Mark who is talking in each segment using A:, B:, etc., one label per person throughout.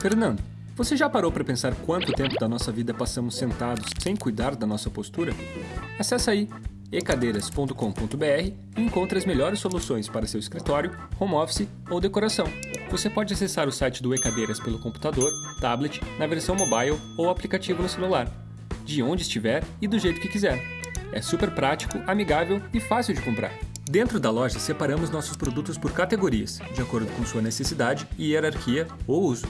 A: Fernando, você já parou para pensar quanto tempo da nossa vida passamos sentados sem cuidar da nossa postura? Acesse aí ecadeiras.com.br e encontre as melhores soluções para seu escritório, home office ou decoração. Você pode acessar o site do Ecadeiras pelo computador, tablet, na versão mobile ou aplicativo no celular, de onde estiver e do jeito que quiser. É super prático, amigável e fácil de comprar. Dentro da loja, separamos nossos produtos por categorias, de acordo com sua necessidade e hierarquia ou uso.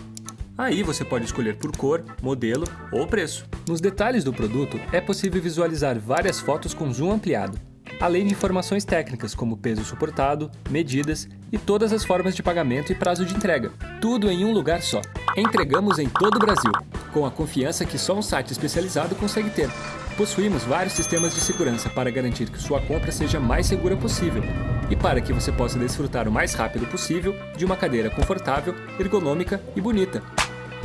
A: Aí você pode escolher por cor, modelo ou preço. Nos detalhes do produto, é possível visualizar várias fotos com zoom ampliado, além de informações técnicas como peso suportado, medidas e todas as formas de pagamento e prazo de entrega. Tudo em um lugar só. Entregamos em todo o Brasil, com a confiança que só um site especializado consegue ter. Possuímos vários sistemas de segurança para garantir que sua compra seja mais segura possível e para que você possa desfrutar o mais rápido possível de uma cadeira confortável, ergonômica e bonita.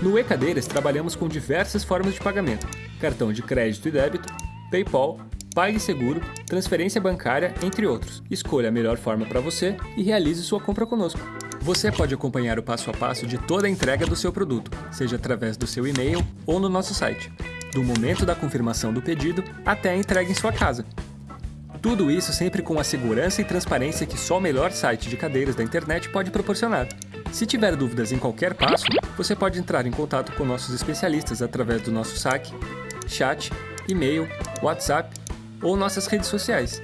A: No E-Cadeiras trabalhamos com diversas formas de pagamento: cartão de crédito e débito, PayPal, PagSeguro, transferência bancária, entre outros. Escolha a melhor forma para você e realize sua compra conosco. Você pode acompanhar o passo a passo de toda a entrega do seu produto, seja através do seu e-mail ou no nosso site, do momento da confirmação do pedido até a entrega em sua casa. Tudo isso sempre com a segurança e transparência que só o melhor site de cadeiras da internet pode proporcionar. Se tiver dúvidas em qualquer passo, você pode entrar em contato com nossos especialistas através do nosso saque, chat, e-mail, WhatsApp ou nossas redes sociais.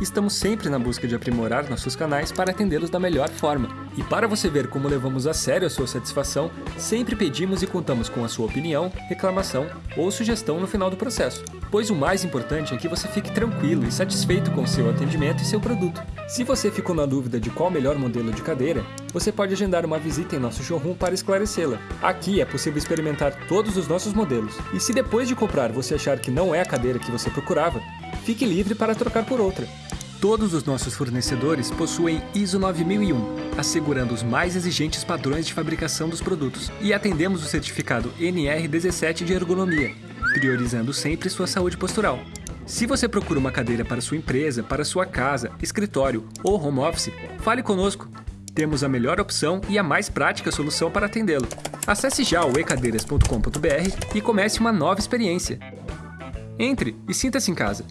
A: Estamos sempre na busca de aprimorar nossos canais para atendê-los da melhor forma. E para você ver como levamos a sério a sua satisfação, sempre pedimos e contamos com a sua opinião, reclamação ou sugestão no final do processo pois o mais importante é que você fique tranquilo e satisfeito com seu atendimento e seu produto. Se você ficou na dúvida de qual o melhor modelo de cadeira, você pode agendar uma visita em nosso showroom para esclarecê-la. Aqui é possível experimentar todos os nossos modelos. E se depois de comprar você achar que não é a cadeira que você procurava, fique livre para trocar por outra. Todos os nossos fornecedores possuem ISO 9001, assegurando os mais exigentes padrões de fabricação dos produtos, e atendemos o certificado NR17 de ergonomia, priorizando sempre sua saúde postural. Se você procura uma cadeira para sua empresa, para sua casa, escritório ou home office, fale conosco. Temos a melhor opção e a mais prática solução para atendê-lo. Acesse já o ecadeiras.com.br e comece uma nova experiência. Entre e sinta-se em casa.